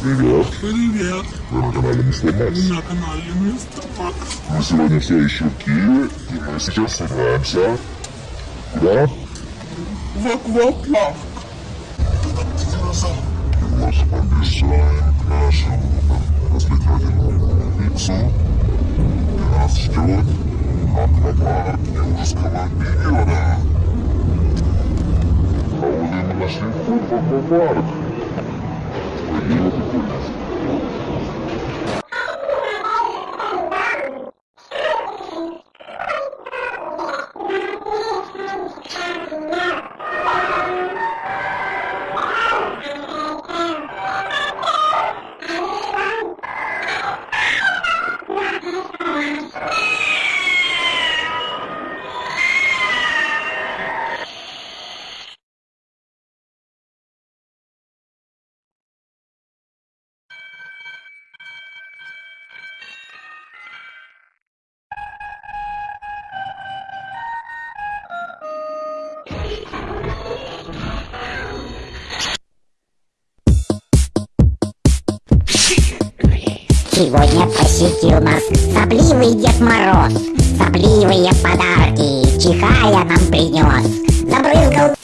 Привет! Привет! Вы на канале Мистер Макс. На канале Мистер Макс. Мы сегодня все еще в Киеве, и мы сейчас собираемся... Куда? В акваплав. И вас побежаем к нашему развлекательному лицу. И нас ждет аквапарк Юрского периода. А вот и мы нашли аквапарк. Real Сегодня посетил нас сопливый Дед Мороз. Сопливые подарки, чихая нам принес. Забрызгал